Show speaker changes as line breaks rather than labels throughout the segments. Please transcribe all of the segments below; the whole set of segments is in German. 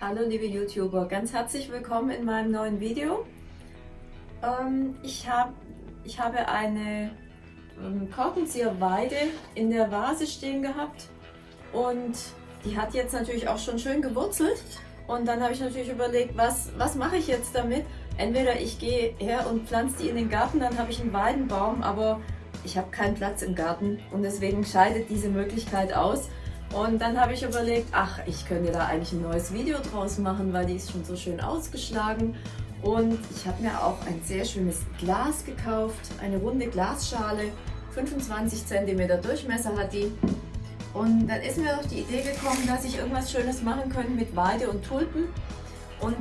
Hallo liebe YouTuber, ganz herzlich willkommen in meinem neuen Video. Ähm, ich, hab, ich habe eine ähm, Korkenzieherweide in der Vase stehen gehabt und die hat jetzt natürlich auch schon schön gewurzelt und dann habe ich natürlich überlegt, was, was mache ich jetzt damit? Entweder ich gehe her und pflanze die in den Garten, dann habe ich einen Weidenbaum, aber ich habe keinen Platz im Garten und deswegen scheidet diese Möglichkeit aus. Und dann habe ich überlegt, ach, ich könnte da eigentlich ein neues Video draus machen, weil die ist schon so schön ausgeschlagen. Und ich habe mir auch ein sehr schönes Glas gekauft, eine runde Glasschale, 25 cm Durchmesser hat die. Und dann ist mir doch die Idee gekommen, dass ich irgendwas Schönes machen könnte mit Weide und Tulpen. Und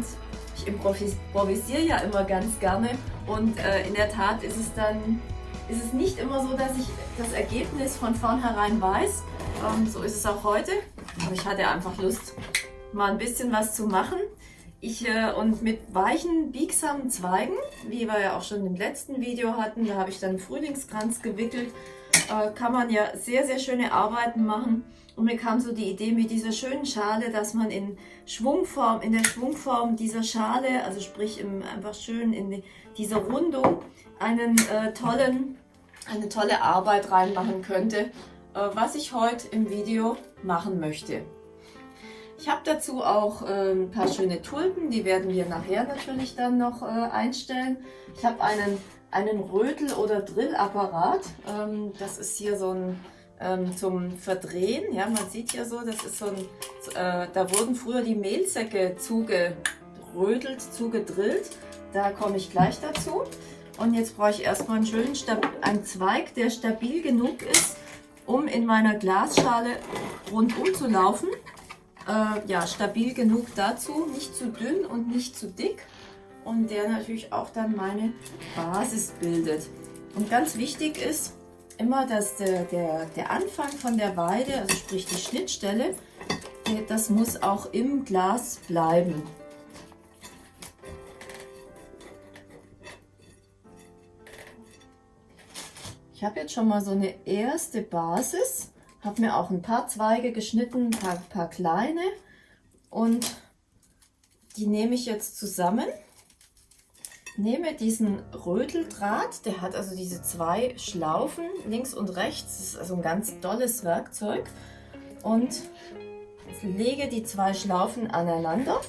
ich improvisiere ja immer ganz gerne. Und äh, in der Tat ist es dann ist es nicht immer so, dass ich das Ergebnis von vornherein weiß. Ähm, so ist es auch heute. Aber ich hatte einfach Lust, mal ein bisschen was zu machen. Ich, äh, und mit weichen, biegsamen Zweigen, wie wir ja auch schon im letzten Video hatten, da habe ich dann einen Frühlingskranz gewickelt, äh, kann man ja sehr, sehr schöne Arbeiten machen. Und mir kam so die Idee mit dieser schönen Schale, dass man in Schwungform, in der Schwungform dieser Schale, also sprich im, einfach schön in die, dieser Rundung, einen äh, tollen, eine tolle Arbeit reinmachen könnte, was ich heute im Video machen möchte. Ich habe dazu auch äh, ein paar schöne Tulpen, die werden wir nachher natürlich dann noch äh, einstellen. Ich habe einen, einen Rötel- oder Drillapparat. Ähm, das ist hier so ein ähm, zum Verdrehen. Ja, man sieht ja so, das ist so ein, äh, da wurden früher die Mehlsäcke zugerödelt, zugedrillt. Da komme ich gleich dazu. Und jetzt brauche ich erstmal einen schönen einen Zweig, der stabil genug ist, um in meiner Glasschale rundum zu laufen. Äh, ja, stabil genug dazu, nicht zu dünn und nicht zu dick. Und der natürlich auch dann meine Basis bildet. Und ganz wichtig ist immer, dass der, der, der Anfang von der Weide, also sprich die Schnittstelle, das muss auch im Glas bleiben. Ich habe jetzt schon mal so eine erste Basis, habe mir auch ein paar Zweige geschnitten, ein paar, paar kleine. Und die nehme ich jetzt zusammen. Nehme diesen Röteldraht, der hat also diese zwei Schlaufen links und rechts, das ist also ein ganz tolles Werkzeug. Und lege die zwei Schlaufen aneinander.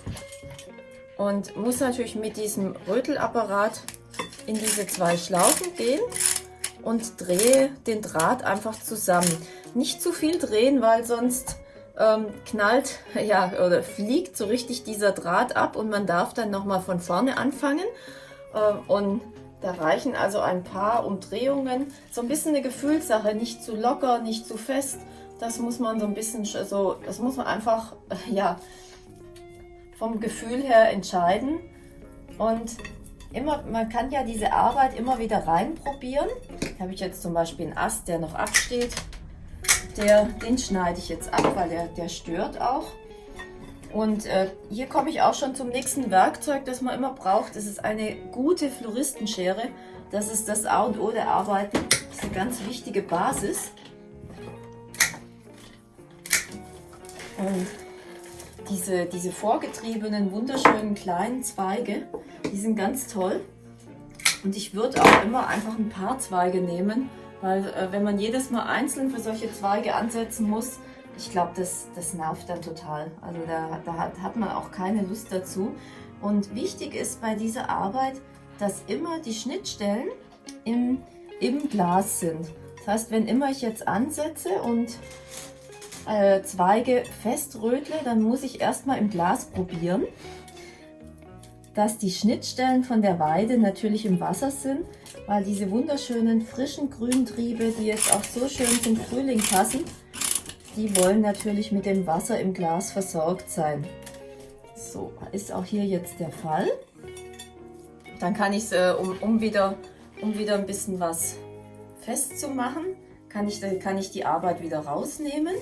Und muss natürlich mit diesem Rötelapparat in diese zwei Schlaufen gehen und drehe den Draht einfach zusammen. Nicht zu viel drehen, weil sonst ähm, knallt ja oder fliegt so richtig dieser Draht ab und man darf dann nochmal von vorne anfangen. Ähm, und da reichen also ein paar Umdrehungen. So ein bisschen eine Gefühlssache, nicht zu locker, nicht zu fest. Das muss man so ein bisschen so, das muss man einfach ja vom Gefühl her entscheiden. Und immer, man kann ja diese Arbeit immer wieder reinprobieren. Da habe ich jetzt zum Beispiel einen Ast, der noch absteht. Der, den schneide ich jetzt ab, weil der, der stört auch. Und äh, hier komme ich auch schon zum nächsten Werkzeug, das man immer braucht. Das ist eine gute Floristenschere. Das ist das A und O der Arbeiten. Das ist eine ganz wichtige Basis. Und diese, diese vorgetriebenen, wunderschönen kleinen Zweige, die sind ganz toll. Und ich würde auch immer einfach ein paar Zweige nehmen, weil äh, wenn man jedes Mal einzeln für solche Zweige ansetzen muss, ich glaube, das, das nervt dann total. Also da, da hat, hat man auch keine Lust dazu. Und wichtig ist bei dieser Arbeit, dass immer die Schnittstellen im, im Glas sind. Das heißt, wenn immer ich jetzt ansetze und äh, Zweige feströtle, dann muss ich erstmal im Glas probieren, dass die Schnittstellen von der Weide natürlich im Wasser sind, weil diese wunderschönen frischen Grüntriebe, die jetzt auch so schön zum Frühling passen, die wollen natürlich mit dem Wasser im Glas versorgt sein. So, ist auch hier jetzt der Fall. Dann kann ich es, äh, um, um, wieder, um wieder ein bisschen was festzumachen, kann ich, kann ich die Arbeit wieder rausnehmen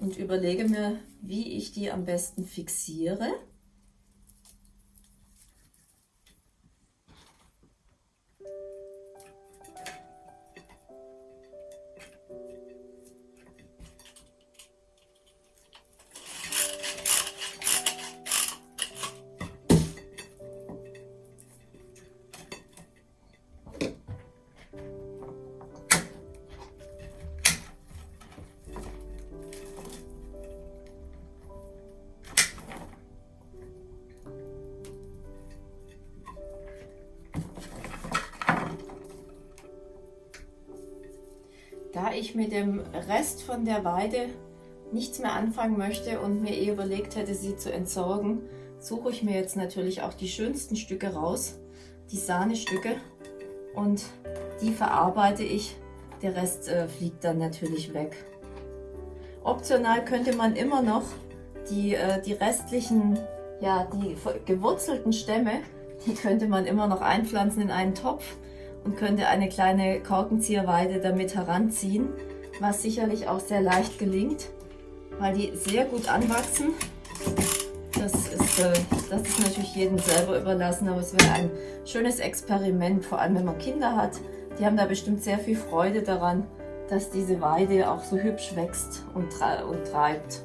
und überlege mir, wie ich die am besten fixiere. Ich mit dem Rest von der Weide nichts mehr anfangen möchte und mir eh überlegt hätte, sie zu entsorgen, suche ich mir jetzt natürlich auch die schönsten Stücke raus, die Sahnestücke und die verarbeite ich. Der Rest äh, fliegt dann natürlich weg. Optional könnte man immer noch die, äh, die restlichen, ja, die gewurzelten Stämme, die könnte man immer noch einpflanzen in einen Topf und könnte eine kleine Korkenzieherweide damit heranziehen, was sicherlich auch sehr leicht gelingt, weil die sehr gut anwachsen. Das ist, äh, das ist natürlich jedem selber überlassen, aber es wäre ein schönes Experiment, vor allem wenn man Kinder hat. Die haben da bestimmt sehr viel Freude daran, dass diese Weide auch so hübsch wächst und, und treibt.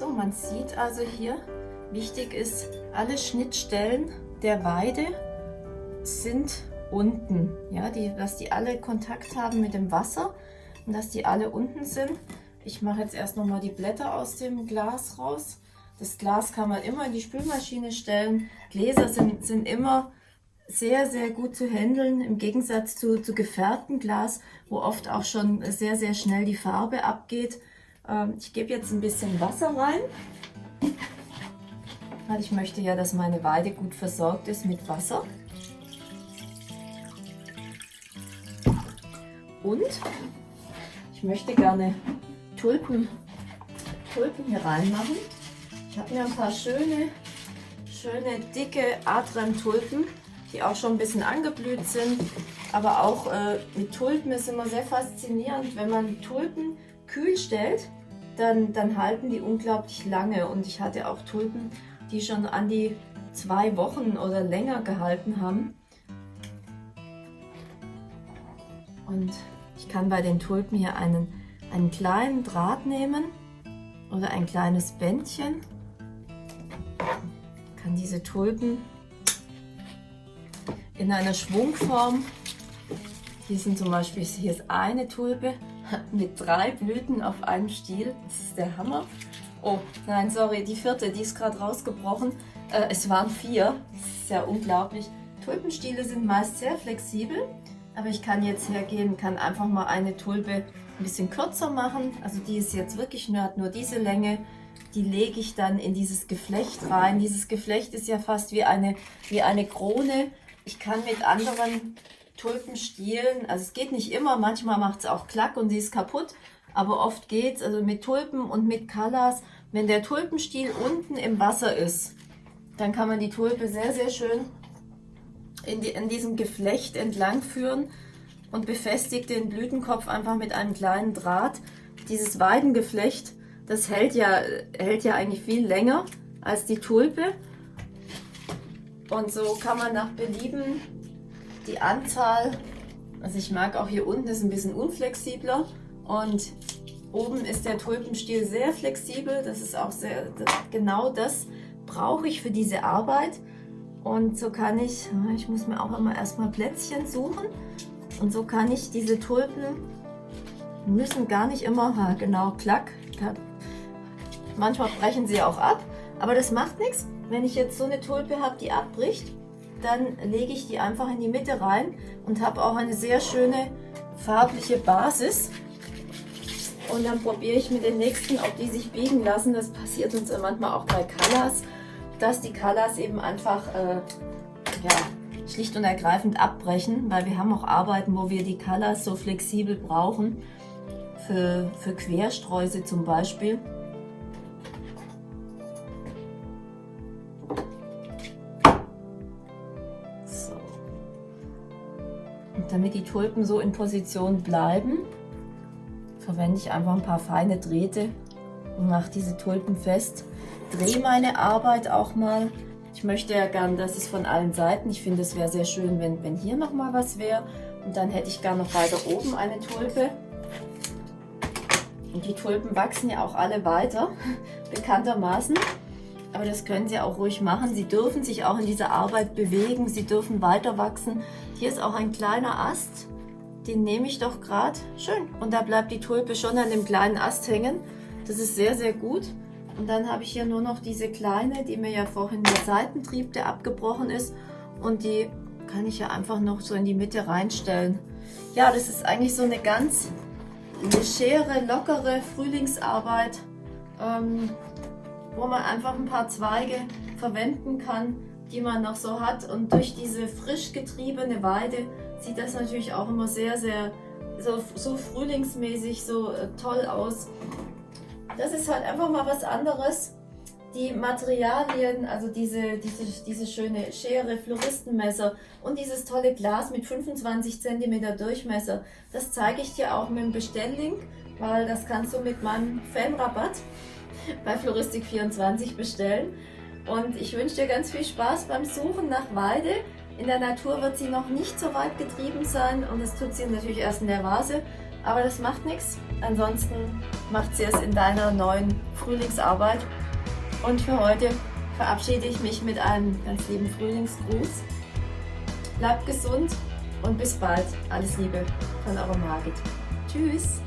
So, man sieht also hier, wichtig ist, alle Schnittstellen der Weide sind unten, ja, die, dass die alle Kontakt haben mit dem Wasser und dass die alle unten sind. Ich mache jetzt erst noch mal die Blätter aus dem Glas raus. Das Glas kann man immer in die Spülmaschine stellen. Gläser sind, sind immer sehr, sehr gut zu handeln, im Gegensatz zu, zu gefärbtem Glas, wo oft auch schon sehr, sehr schnell die Farbe abgeht. Ähm, ich gebe jetzt ein bisschen Wasser rein, weil ich möchte ja, dass meine Weide gut versorgt ist mit Wasser. Und ich möchte gerne Tulpen, Tulpen hier reinmachen. Ich habe mir ein paar schöne, schöne dicke Adrem-Tulpen, die auch schon ein bisschen angeblüht sind. Aber auch äh, mit Tulpen ist immer sehr faszinierend, wenn man Tulpen kühl stellt dann, dann halten die unglaublich lange. Und ich hatte auch Tulpen, die schon an die zwei Wochen oder länger gehalten haben. Und ich kann bei den Tulpen hier einen, einen kleinen Draht nehmen oder ein kleines Bändchen. Ich kann diese Tulpen in einer Schwungform, hier sind zum Beispiel, hier ist eine Tulpe, mit drei Blüten auf einem Stiel. Das ist der Hammer. Oh, nein, sorry, die vierte, die ist gerade rausgebrochen. Äh, es waren vier. Das ist ja unglaublich. Tulpenstiele sind meist sehr flexibel, aber ich kann jetzt hergehen, kann einfach mal eine Tulpe ein bisschen kürzer machen. Also die ist jetzt wirklich nur, hat nur diese Länge. Die lege ich dann in dieses Geflecht rein. Dieses Geflecht ist ja fast wie eine, wie eine Krone. Ich kann mit anderen Tulpenstielen, also es geht nicht immer, manchmal macht es auch Klack und sie ist kaputt, aber oft geht es, also mit Tulpen und mit Colors, wenn der Tulpenstiel unten im Wasser ist, dann kann man die Tulpe sehr, sehr schön in, die, in diesem Geflecht entlang führen und befestigt den Blütenkopf einfach mit einem kleinen Draht. Dieses Weidengeflecht, das hält ja, hält ja eigentlich viel länger als die Tulpe. Und so kann man nach Belieben die Anzahl, also ich mag auch hier unten ist ein bisschen unflexibler und oben ist der Tulpenstiel sehr flexibel. Das ist auch sehr, das, genau das brauche ich für diese Arbeit. Und so kann ich, ich muss mir auch immer erstmal Plätzchen suchen. Und so kann ich diese Tulpen, müssen gar nicht immer, genau, klack. Manchmal brechen sie auch ab, aber das macht nichts. Wenn ich jetzt so eine Tulpe habe, die abbricht, dann lege ich die einfach in die Mitte rein und habe auch eine sehr schöne farbliche Basis. Und dann probiere ich mit den nächsten, ob die sich biegen lassen. Das passiert uns manchmal auch bei Colors, dass die Colors eben einfach äh, ja, schlicht und ergreifend abbrechen, weil wir haben auch Arbeiten, wo wir die Colors so flexibel brauchen, für, für Quersträuße zum Beispiel. Damit die Tulpen so in Position bleiben, verwende ich einfach ein paar feine Drähte und mache diese Tulpen fest. Drehe meine Arbeit auch mal Ich möchte ja gern, dass es von allen Seiten, ich finde es wäre sehr schön, wenn, wenn hier nochmal was wäre. Und dann hätte ich gern noch weiter oben eine Tulpe. Und die Tulpen wachsen ja auch alle weiter, bekanntermaßen. Aber das können Sie auch ruhig machen. Sie dürfen sich auch in dieser Arbeit bewegen. Sie dürfen weiter wachsen. Hier ist auch ein kleiner Ast. Den nehme ich doch gerade. Schön. Und da bleibt die Tulpe schon an dem kleinen Ast hängen. Das ist sehr, sehr gut. Und dann habe ich hier nur noch diese kleine, die mir ja vorhin der Seitentrieb, der abgebrochen ist. Und die kann ich ja einfach noch so in die Mitte reinstellen. Ja, das ist eigentlich so eine ganz legere, lockere Frühlingsarbeit. Ähm, wo man einfach ein paar Zweige verwenden kann, die man noch so hat. Und durch diese frisch getriebene Weide sieht das natürlich auch immer sehr, sehr so, so frühlingsmäßig, so äh, toll aus. Das ist halt einfach mal was anderes. Die Materialien, also diese, diese, diese schöne Schere, Floristenmesser und dieses tolle Glas mit 25 cm Durchmesser, das zeige ich dir auch mit dem Bestelllink, weil das kannst du mit meinem Fanrabatt bei Floristik24 bestellen. Und ich wünsche dir ganz viel Spaß beim Suchen nach Weide. In der Natur wird sie noch nicht so weit getrieben sein und das tut sie natürlich erst in der Vase. Aber das macht nichts. Ansonsten macht sie es in deiner neuen Frühlingsarbeit. Und für heute verabschiede ich mich mit einem ganz lieben Frühlingsgruß. Bleibt gesund und bis bald. Alles Liebe von eurer Margit. Tschüss.